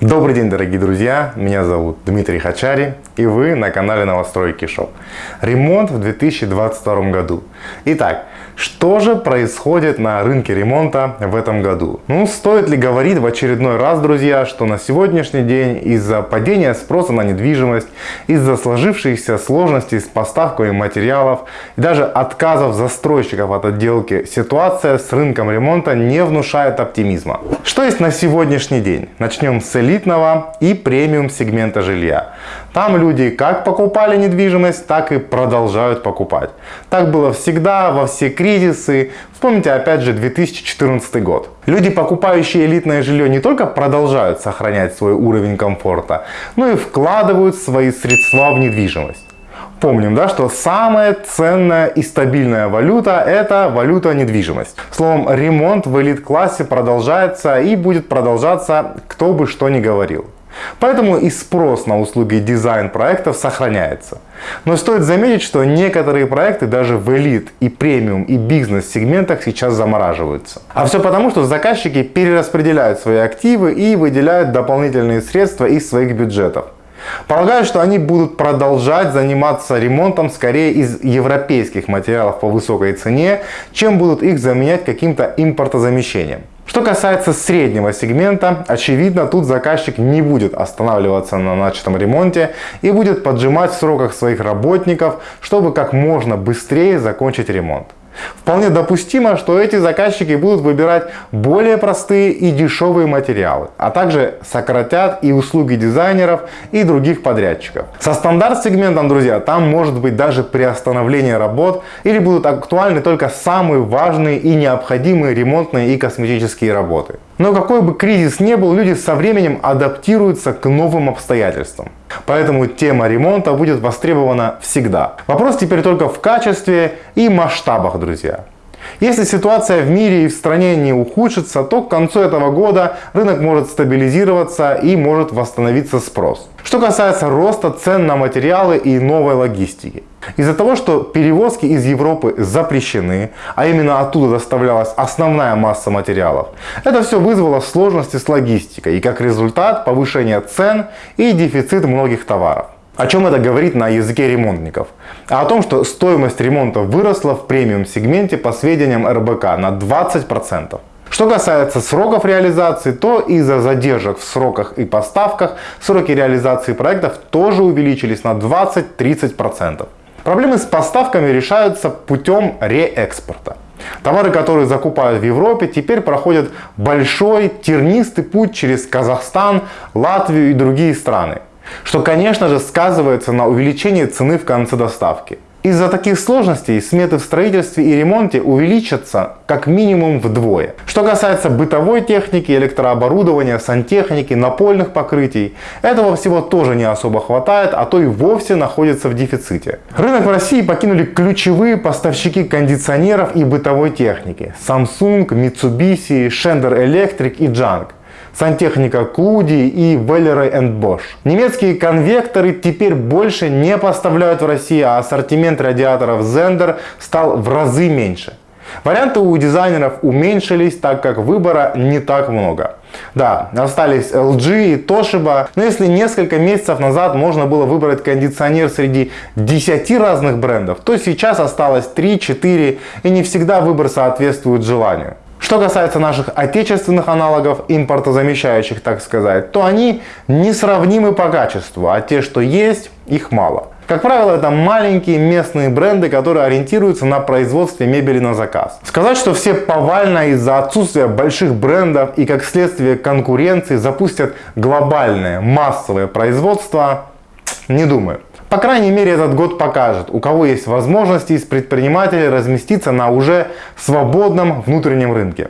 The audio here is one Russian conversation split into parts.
Добрый день, дорогие друзья! Меня зовут Дмитрий Хачари, и вы на канале Новостройки Шоу. Ремонт в 2022 году. Итак, что же происходит на рынке ремонта в этом году? Ну, стоит ли говорить в очередной раз, друзья, что на сегодняшний день из-за падения спроса на недвижимость, из-за сложившихся сложностей с поставкой материалов и даже отказов застройщиков от отделки, ситуация с рынком ремонта не внушает оптимизма. Что есть на сегодняшний день? Начнем с элитного и премиум сегмента жилья. Там люди как покупали недвижимость, так и продолжают покупать. Так было всегда, во все кризисы. Вспомните опять же 2014 год. Люди, покупающие элитное жилье, не только продолжают сохранять свой уровень комфорта, но и вкладывают свои средства в недвижимость. Помним, да, что самая ценная и стабильная валюта – это валюта недвижимость. Словом, ремонт в элит-классе продолжается и будет продолжаться, кто бы что ни говорил. Поэтому и спрос на услуги дизайн-проектов сохраняется. Но стоит заметить, что некоторые проекты даже в элит и премиум и бизнес-сегментах сейчас замораживаются. А все потому, что заказчики перераспределяют свои активы и выделяют дополнительные средства из своих бюджетов. Полагаю, что они будут продолжать заниматься ремонтом скорее из европейских материалов по высокой цене, чем будут их заменять каким-то импортозамещением. Что касается среднего сегмента, очевидно, тут заказчик не будет останавливаться на начатом ремонте и будет поджимать в сроках своих работников, чтобы как можно быстрее закончить ремонт. Вполне допустимо, что эти заказчики будут выбирать более простые и дешевые материалы, а также сократят и услуги дизайнеров и других подрядчиков. Со стандарт-сегментом, друзья, там может быть даже приостановление работ или будут актуальны только самые важные и необходимые ремонтные и косметические работы. Но какой бы кризис ни был, люди со временем адаптируются к новым обстоятельствам. Поэтому тема ремонта будет востребована всегда. Вопрос теперь только в качестве и масштабах, друзья. Если ситуация в мире и в стране не ухудшится, то к концу этого года рынок может стабилизироваться и может восстановиться спрос. Что касается роста цен на материалы и новой логистики. Из-за того, что перевозки из Европы запрещены, а именно оттуда доставлялась основная масса материалов, это все вызвало сложности с логистикой и как результат повышение цен и дефицит многих товаров. О чем это говорит на языке ремонтников? А о том, что стоимость ремонта выросла в премиум сегменте по сведениям РБК на 20%. Что касается сроков реализации, то из-за задержек в сроках и поставках сроки реализации проектов тоже увеличились на 20-30%. Проблемы с поставками решаются путем реэкспорта. Товары, которые закупают в Европе, теперь проходят большой тернистый путь через Казахстан, Латвию и другие страны что, конечно же, сказывается на увеличении цены в конце доставки. Из-за таких сложностей сметы в строительстве и ремонте увеличатся как минимум вдвое. Что касается бытовой техники, электрооборудования, сантехники, напольных покрытий, этого всего тоже не особо хватает, а то и вовсе находится в дефиците. Рынок в России покинули ключевые поставщики кондиционеров и бытовой техники. Samsung, Mitsubishi, Schneider Electric и Junk сантехника Клуди и Веллеры Bosch. Немецкие конвекторы теперь больше не поставляют в Россию, а ассортимент радиаторов Zender стал в разы меньше. Варианты у дизайнеров уменьшились, так как выбора не так много. Да, остались LG и Toshiba, но если несколько месяцев назад можно было выбрать кондиционер среди 10 разных брендов, то сейчас осталось 3-4 и не всегда выбор соответствует желанию. Что касается наших отечественных аналогов, импортозамещающих, так сказать, то они несравнимы по качеству, а те, что есть, их мало. Как правило, это маленькие местные бренды, которые ориентируются на производстве мебели на заказ. Сказать, что все повально из-за отсутствия больших брендов и как следствие конкуренции запустят глобальное массовое производство, не думаю. По крайней мере, этот год покажет, у кого есть возможности из предпринимателей разместиться на уже свободном внутреннем рынке.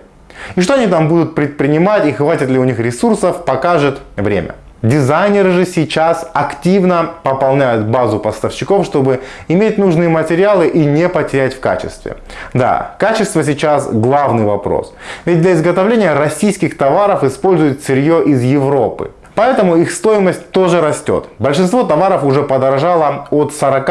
И что они там будут предпринимать и хватит ли у них ресурсов, покажет время. Дизайнеры же сейчас активно пополняют базу поставщиков, чтобы иметь нужные материалы и не потерять в качестве. Да, качество сейчас главный вопрос. Ведь для изготовления российских товаров используют сырье из Европы. Поэтому их стоимость тоже растет. Большинство товаров уже подорожало от 40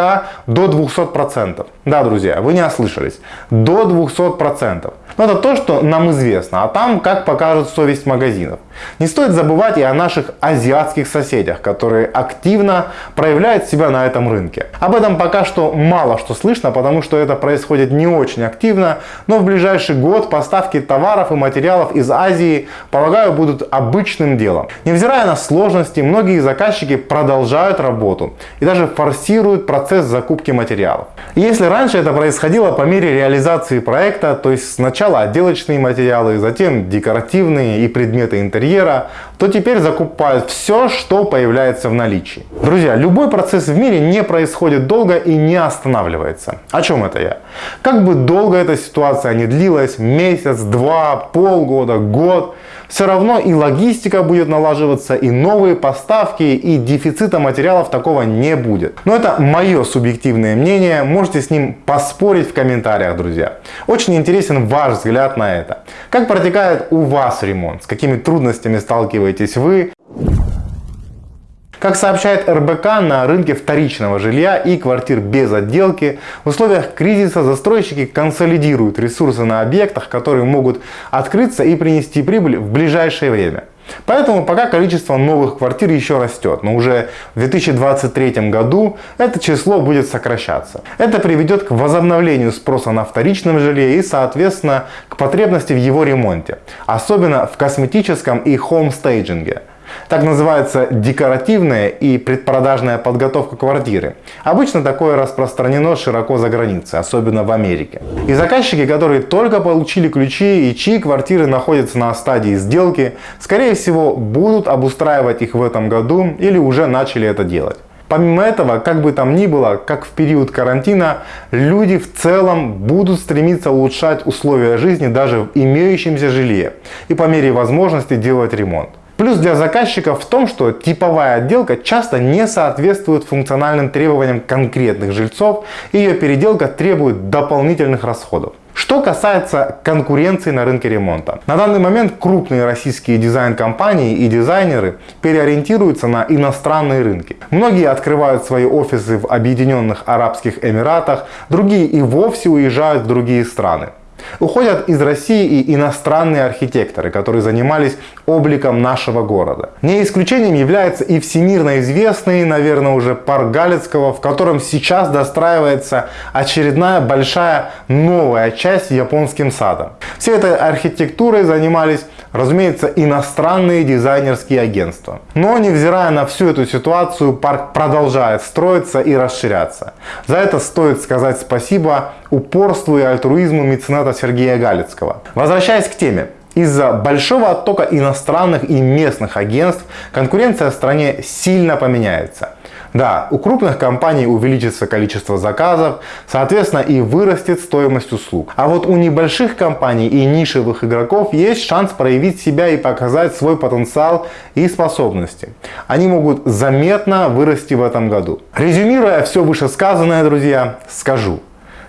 до 200%. Да, друзья, вы не ослышались. До 200%. Но это то, что нам известно, а там как покажет совесть магазинов. Не стоит забывать и о наших азиатских соседях, которые активно проявляют себя на этом рынке. Об этом пока что мало что слышно, потому что это происходит не очень активно, но в ближайший год поставки товаров и материалов из Азии, полагаю, будут обычным делом. Невзирая на сложности, многие заказчики продолжают работу и даже форсируют процесс закупки материалов. Если раньше это происходило по мере реализации проекта, то есть сначала отделочные материалы, затем декоративные и предметы интерьера, то теперь закупают все, что появляется в наличии. Друзья, любой процесс в мире не происходит долго и не останавливается. О чем это я? Как бы долго эта ситуация не длилась, месяц, два, полгода, год, все равно и логистика будет налаживаться, и новые поставки, и дефицита материалов такого не будет. Но это мое субъективное мнение, можете с ним поспорить в комментариях, друзья. Очень интересен ваш взгляд на это. Как протекает у вас ремонт, с какими трудностями сталкиваетесь вы, как сообщает РБК, на рынке вторичного жилья и квартир без отделки в условиях кризиса застройщики консолидируют ресурсы на объектах, которые могут открыться и принести прибыль в ближайшее время. Поэтому пока количество новых квартир еще растет, но уже в 2023 году это число будет сокращаться. Это приведет к возобновлению спроса на вторичном жилье и соответственно к потребности в его ремонте, особенно в косметическом и хомстейджинге. Так называется декоративная и предпродажная подготовка квартиры. Обычно такое распространено широко за границей, особенно в Америке. И заказчики, которые только получили ключи и чьи квартиры находятся на стадии сделки, скорее всего будут обустраивать их в этом году или уже начали это делать. Помимо этого, как бы там ни было, как в период карантина, люди в целом будут стремиться улучшать условия жизни даже в имеющемся жилье и по мере возможности делать ремонт. Плюс для заказчиков в том, что типовая отделка часто не соответствует функциональным требованиям конкретных жильцов и ее переделка требует дополнительных расходов. Что касается конкуренции на рынке ремонта. На данный момент крупные российские дизайн-компании и дизайнеры переориентируются на иностранные рынки. Многие открывают свои офисы в Объединенных Арабских Эмиратах, другие и вовсе уезжают в другие страны. Уходят из России и иностранные архитекторы, которые занимались обликом нашего города. Не исключением является и всемирно известный, наверное, уже парк Галицкого, в котором сейчас достраивается очередная большая новая часть японским садом. Всей этой архитектурой занимались разумеется, иностранные дизайнерские агентства. Но невзирая на всю эту ситуацию, парк продолжает строиться и расширяться. За это стоит сказать спасибо упорству и альтруизму мецената Сергея Галицкого. Возвращаясь к теме. Из-за большого оттока иностранных и местных агентств конкуренция в стране сильно поменяется. Да, у крупных компаний увеличится количество заказов, соответственно и вырастет стоимость услуг. А вот у небольших компаний и нишевых игроков есть шанс проявить себя и показать свой потенциал и способности. Они могут заметно вырасти в этом году. Резюмируя все вышесказанное, друзья, скажу.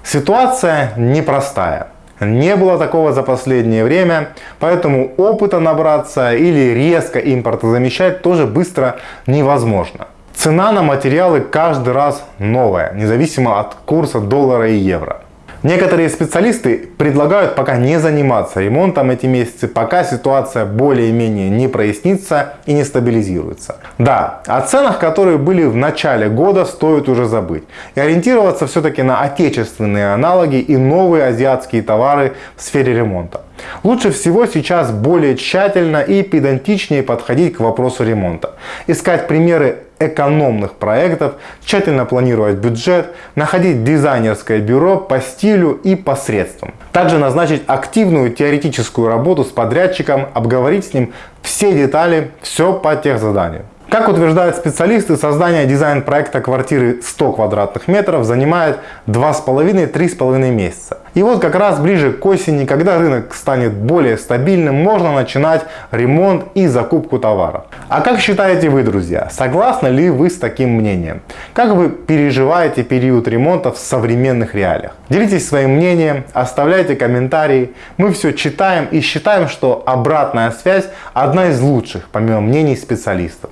Ситуация непростая. Не было такого за последнее время, поэтому опыта набраться или резко импортозамещать тоже быстро невозможно. Цена на материалы каждый раз новая, независимо от курса доллара и евро. Некоторые специалисты предлагают пока не заниматься ремонтом эти месяцы, пока ситуация более-менее не прояснится и не стабилизируется. Да, о ценах, которые были в начале года, стоит уже забыть. И ориентироваться все-таки на отечественные аналоги и новые азиатские товары в сфере ремонта. Лучше всего сейчас более тщательно и педантичнее подходить к вопросу ремонта. Искать примеры экономных проектов, тщательно планировать бюджет, находить дизайнерское бюро по стилю и по средствам. Также назначить активную теоретическую работу с подрядчиком, обговорить с ним все детали, все по техзаданию. Как утверждают специалисты, создание дизайн-проекта квартиры 100 квадратных метров занимает 2,5-3,5 месяца. И вот как раз ближе к осени, когда рынок станет более стабильным, можно начинать ремонт и закупку товаров. А как считаете вы, друзья, согласны ли вы с таким мнением? Как вы переживаете период ремонта в современных реалиях? Делитесь своим мнением, оставляйте комментарии. Мы все читаем и считаем, что обратная связь одна из лучших, помимо мнений специалистов.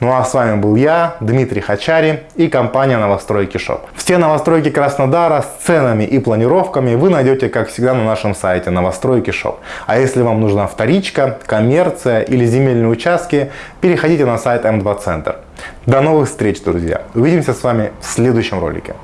Ну а с вами был я, Дмитрий Хачари и компания Новостройки Shop. Все новостройки Краснодара с ценами и планировками вы найдете, как всегда, на нашем сайте Новостройки Shop. А если вам нужна вторичка, коммерция или земельные участки, переходите на сайт М2 Центр. До новых встреч, друзья! Увидимся с вами в следующем ролике.